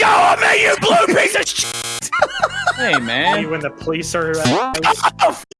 go on me, you blue piece of shit! Hey, man. when the police are. Oh,